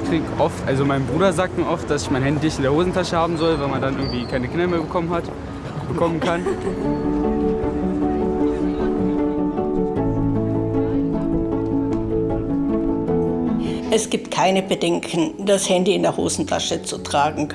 kriege oft, also mein Bruder sagt mir oft, dass ich mein Handy nicht in der Hosentasche haben soll, weil man dann irgendwie keine Kinder mehr bekommen hat, bekommen kann. Es gibt keine Bedenken, das Handy in der Hosentasche zu tragen.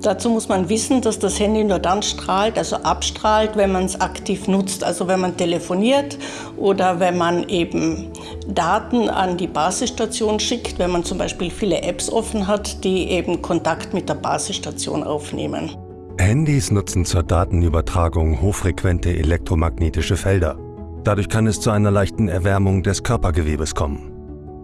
Dazu muss man wissen, dass das Handy nur dann strahlt, also abstrahlt, wenn man es aktiv nutzt. Also wenn man telefoniert oder wenn man eben Daten an die Basisstation schickt, wenn man zum Beispiel viele Apps offen hat, die eben Kontakt mit der Basisstation aufnehmen. Handys nutzen zur Datenübertragung hochfrequente elektromagnetische Felder. Dadurch kann es zu einer leichten Erwärmung des Körpergewebes kommen.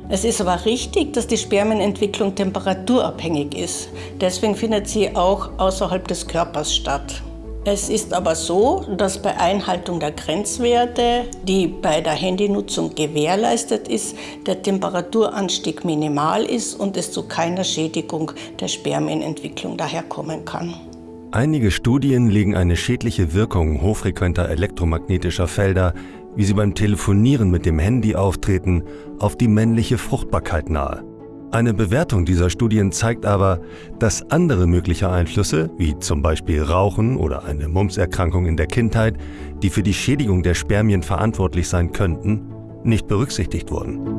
Es ist aber richtig, dass die Spermienentwicklung temperaturabhängig ist. Deswegen findet sie auch außerhalb des Körpers statt. Es ist aber so, dass bei Einhaltung der Grenzwerte, die bei der Handynutzung gewährleistet ist, der Temperaturanstieg minimal ist und es zu keiner Schädigung der Spermienentwicklung daherkommen kann. Einige Studien legen eine schädliche Wirkung hochfrequenter elektromagnetischer Felder wie sie beim Telefonieren mit dem Handy auftreten, auf die männliche Fruchtbarkeit nahe. Eine Bewertung dieser Studien zeigt aber, dass andere mögliche Einflüsse, wie zum Beispiel Rauchen oder eine Mumpserkrankung in der Kindheit, die für die Schädigung der Spermien verantwortlich sein könnten, nicht berücksichtigt wurden.